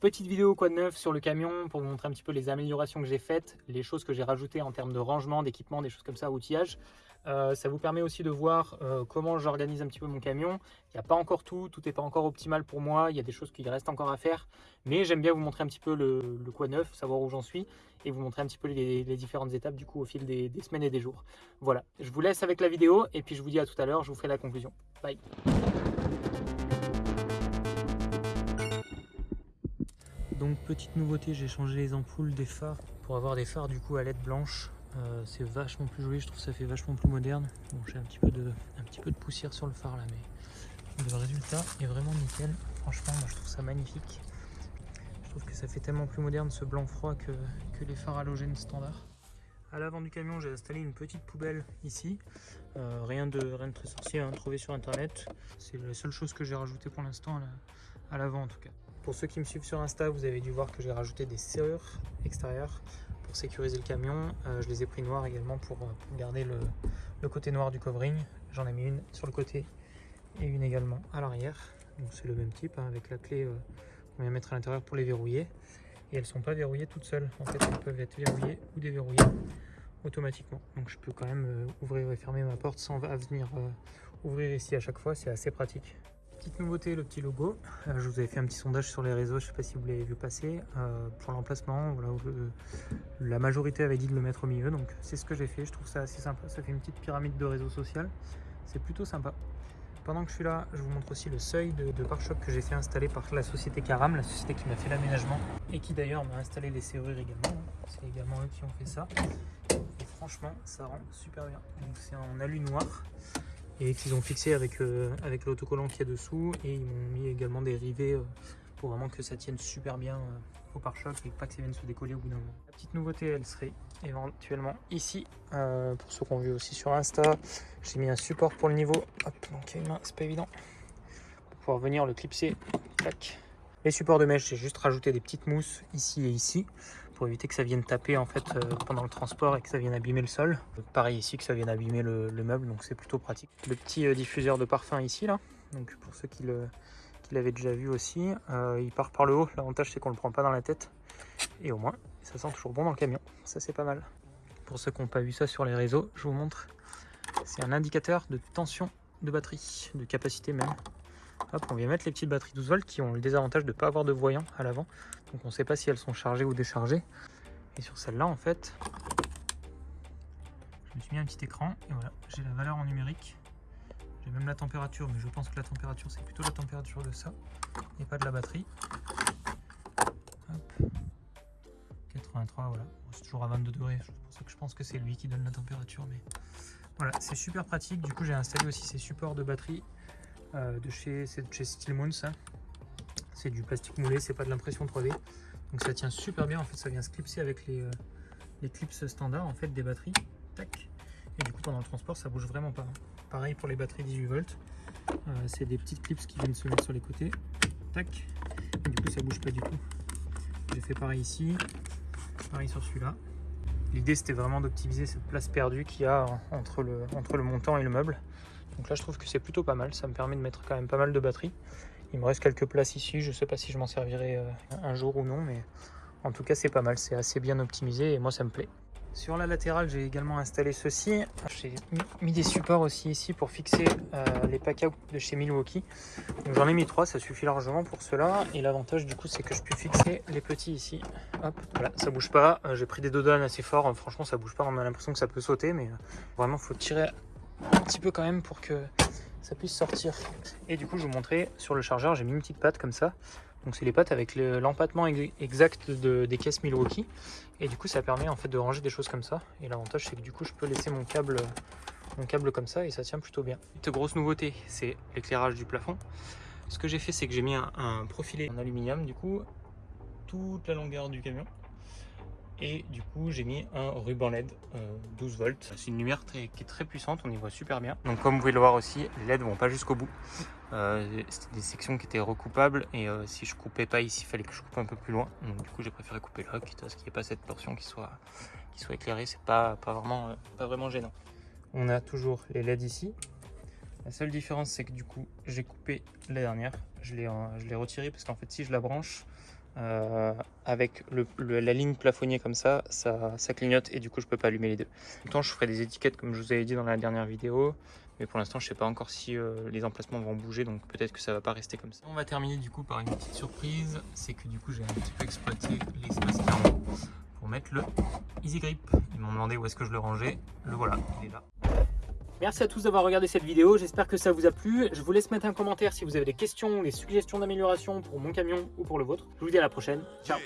Petite vidéo quoi de neuf sur le camion pour vous montrer un petit peu les améliorations que j'ai faites, les choses que j'ai rajoutées en termes de rangement, d'équipement, des choses comme ça, outillage. Euh, ça vous permet aussi de voir euh, comment j'organise un petit peu mon camion. Il n'y a pas encore tout, tout n'est pas encore optimal pour moi, il y a des choses qui restent encore à faire. Mais j'aime bien vous montrer un petit peu le, quoi neuf, savoir où j'en suis et vous montrer un petit peu les, différentes étapes du coup au fil des, des semaines et des jours. Voilà, je vous laisse avec la vidéo et puis je vous dis à tout à l'heure, je vous ferai la conclusion. Bye Donc petite nouveauté, j'ai changé les ampoules des phares pour avoir des phares du coup à LED blanche. Euh, c'est vachement plus joli, je trouve ça fait vachement plus moderne. Bon, j'ai un petit peu de poussière sur le phare là, mais le résultat est vraiment nickel. Franchement, moi je trouve ça magnifique. Je trouve que ça fait tellement plus moderne ce blanc froid que, les phares halogènes standards. À l'avant du camion, j'ai installé une petite poubelle ici. Euh, rien, de, rien très sorcier, hein, trouvé sur internet. C'est la seule chose que j'ai rajouté pour l'instant à l'avant en tout cas. Pour ceux qui me suivent sur Insta, vous avez dû voir que j'ai rajouté des serrures extérieures pour sécuriser le camion. Euh, je les ai pris noires également pour, euh, garder le, côté noir du covering. J'en ai mis une sur le côté et une également à l'arrière. Donc c'est le même type hein, avec la clé euh, qu'on vient mettre à l'intérieur pour les verrouiller. Et elles ne sont pas verrouillées toutes seules. En fait, elles peuvent être verrouillées ou déverrouillées automatiquement. Donc je peux quand même ouvrir et fermer ma porte sans venir ouvrir ici à chaque fois. C'est assez pratique. Petite nouveauté, le petit logo. Euh, je vous avais fait un petit sondage sur les réseaux, je ne sais pas si vous l'avez vu passer. Euh, pour l'emplacement, voilà, la majorité avait dit de le mettre au milieu, donc c'est ce que j'ai fait. Je trouve ça assez sympa. Ça fait une petite pyramide de réseau social. C'est plutôt sympa. Pendant que je suis là, je vous montre aussi le seuil de, pare-choc que j'ai fait installer par la société Caram, la société qui m'a fait l'aménagement et qui d'ailleurs m'a installé les serrures également. C'est également eux qui ont fait ça. Et franchement, ça rend super bien. Donc c'est en alu noir et qu'ils ont fixé avec, euh, avec l'autocollant qui est dessous. Et ils m'ont mis également des rivets euh, pour vraiment que ça tienne super bien euh, au pare-choc et pas que ça vienne se décoller au bout d'un moment. La petite nouveauté elle serait éventuellement ici pour ceux qu'on vu aussi sur Insta. J'ai mis un support pour le niveau. Hop donc y a une main c'est pas évident. Pour pouvoir venir le clipser. Tac. les supports de mèche j'ai juste rajouté des petites mousses ici et ici pour éviter que ça vienne taper en fait euh, pendant le transport et que ça vienne abîmer le sol. Pareil ici que ça vienne abîmer le, meuble donc c'est plutôt pratique. Le petit euh, diffuseur de parfum ici là, donc pour ceux qui l'avaient déjà vu aussi, euh, il part par le haut, l'avantage c'est qu'on le prend pas dans la tête et au moins ça sent toujours bon dans le camion, ça c'est pas mal. Pour ceux qui n'ont pas vu ça sur les réseaux, je vous montre, c'est un indicateur de tension de batterie, de capacité même. Hop, on vient mettre les petites batteries 12 volts qui ont le désavantage de ne pas avoir de voyant à l'avant. Donc on ne sait pas si elles sont chargées ou déchargées. Et sur celle-là, en fait, je me suis mis un petit écran et voilà, j'ai la valeur en numérique. J'ai même la température, mais je pense que la température, c'est plutôt la température de ça et pas de la batterie. Hop. 83, voilà. c'est toujours à 22 degrés, je pense que c'est lui qui donne la température. Mais voilà, c'est super pratique. Du coup, j'ai installé aussi ces supports de batterie euh, de chez, chez Stillmoon, ça. C'est du plastique moulé, c'est pas de l'impression 3D. Donc ça tient super bien, en fait ça vient se clipser avec les, euh, les clips standards en fait des batteries. Tac. Et du coup pendant le transport ça bouge vraiment pas. Pareil pour les batteries 18 volts. Euh, c'est des petites clips qui viennent se mettre sur les côtés. Tac. Et du coup ça bouge pas du tout. J'ai fait pareil ici, pareil sur celui-là. L'idée c'était vraiment d'optimiser cette place perdue qu'il y a entre le montant et le meuble. Donc là je trouve que c'est plutôt pas mal, ça me permet de mettre quand même pas mal de batteries. Il me reste quelques places ici, je sais pas si je m'en servirai euh, un jour ou non, mais en tout cas c'est pas mal, c'est assez bien optimisé et moi ça me plaît. Sur la latérale, j'ai également installé ceci. J'ai mis des supports aussi ici pour fixer euh, les packs de chez Milwaukee. J'en ai mis trois, ça suffit largement pour cela. Et l'avantage du coup, c'est que je peux fixer les petits ici. Hop, voilà, ça bouge pas. Euh, j'ai pris des dodanes assez forts. Franchement, ça bouge pas. On a l'impression que ça peut sauter, mais vraiment, faut tirer un petit peu quand même pour que ça puisse sortir. Et du coup, je vous montrer sur le chargeur, j'ai mis une petite patte comme ça. Donc c'est les pattes avec l'empattement exact des caisses Milwaukee. Et du coup, ça permet en fait de ranger des choses comme ça. Et l'avantage, c'est que du coup, je peux laisser mon câble, mon câble comme ça et ça tient plutôt bien. Une grosse nouveauté, c'est l'éclairage du plafond. Ce que j'ai fait, c'est que j'ai mis un, un profilé en aluminium, du coup, toute la longueur du camion et du coup j'ai mis un ruban LED 12 euh, volts. C'est une lumière qui est très puissante on y voit super bien. Donc comme vous pouvez le voir aussi les LED vont pas jusqu'au bout. Euh, c'était des sections qui étaient recoupables et euh, si je coupais pas ici il fallait que je coupe un peu plus loin. Donc du coup j'ai préféré couper là quitte à ce qu'il n'y ait pas cette portion qui soit qui soit éclairée. C'est pas pas vraiment pas vraiment gênant. On a toujours les LED ici. La seule différence, c'est que du coup, j'ai coupé la dernière. Je l'ai retirée parce qu'en fait, si je la branche, euh, avec la ligne plafonnée comme ça, ça, clignote et du coup je peux pas allumer les deux. Temps je ferai des étiquettes comme je vous avais dit dans la dernière vidéo, mais pour l'instant je sais pas encore si euh, les emplacements vont bouger donc peut-être que ça va pas rester comme ça. On va terminer du coup par une petite surprise, c'est que du coup j'ai un petit peu exploité l'espace thermo pour mettre le Easy Grip. Ils m'ont demandé où est-ce que je le rangeais, le voilà, il est là. Merci à tous d'avoir regardé cette vidéo, j'espère que ça vous a plu. Je vous laisse mettre un commentaire si vous avez des questions des suggestions d'amélioration pour mon camion ou pour le vôtre. Je vous dis à la prochaine, ciao